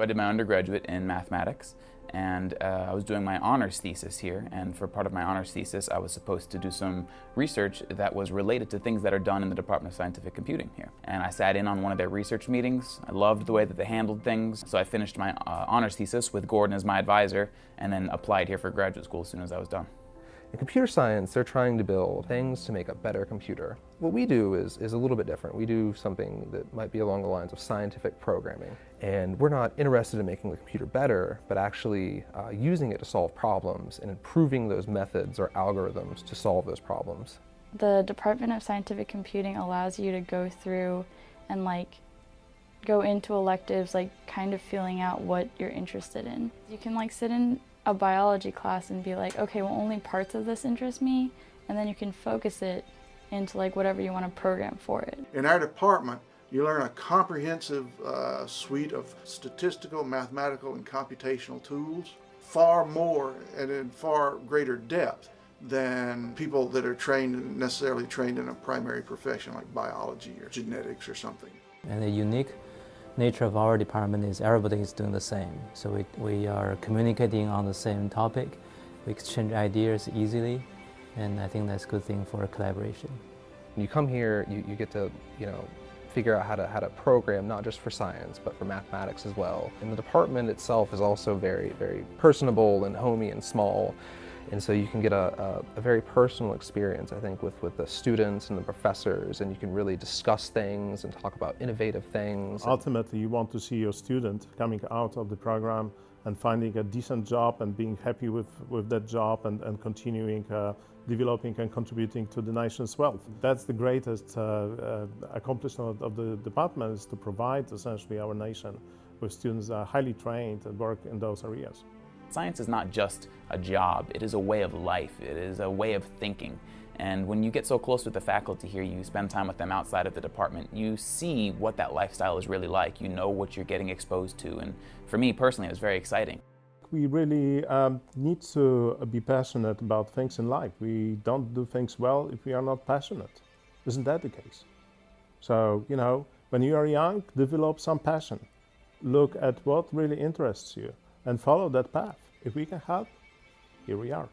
I did my undergraduate in mathematics and uh, I was doing my honors thesis here and for part of my honors thesis I was supposed to do some research that was related to things that are done in the Department of Scientific Computing here. And I sat in on one of their research meetings. I loved the way that they handled things so I finished my uh, honors thesis with Gordon as my advisor and then applied here for graduate school as soon as I was done. In computer science, they're trying to build things to make a better computer. What we do is, is a little bit different. We do something that might be along the lines of scientific programming. And we're not interested in making the computer better, but actually uh, using it to solve problems and improving those methods or algorithms to solve those problems. The Department of Scientific Computing allows you to go through and like go into electives like kind of feeling out what you're interested in. You can like sit in a biology class and be like, okay, well only parts of this interest me, and then you can focus it into like whatever you want to program for it. In our department, you learn a comprehensive uh, suite of statistical, mathematical, and computational tools, far more and in far greater depth than people that are trained, necessarily trained in a primary profession like biology or genetics or something. And the unique nature of our department is everybody is doing the same. So we, we are communicating on the same topic. We exchange ideas easily, and I think that's a good thing for collaboration. When you come here, you, you get to, you know, figure out how to, how to program, not just for science, but for mathematics as well. And the department itself is also very, very personable and homey and small. And so you can get a, a, a, very personal experience, I think, with, with the students and the professors, and you can really discuss things and talk about innovative things. Ultimately, you want to see your student coming out of the program and finding a decent job and being happy with, with that job and, and continuing uh, developing and contributing to the nation's wealth. That's the greatest uh, uh, accomplishment of the department is to provide essentially our nation with students that are highly trained and work in those areas. Science is not just a job, it is a way of life, it is a way of thinking. And when you get so close with the faculty here, you spend time with them outside of the department, you see what that lifestyle is really like. You know what you're getting exposed to. And for me personally, it was very exciting. We really um, need to be passionate about things in life. We don't do things well if we are not passionate. Isn't that the case? So, you know, when you are young, develop some passion. Look at what really interests you and follow that path. If we can help, here we are.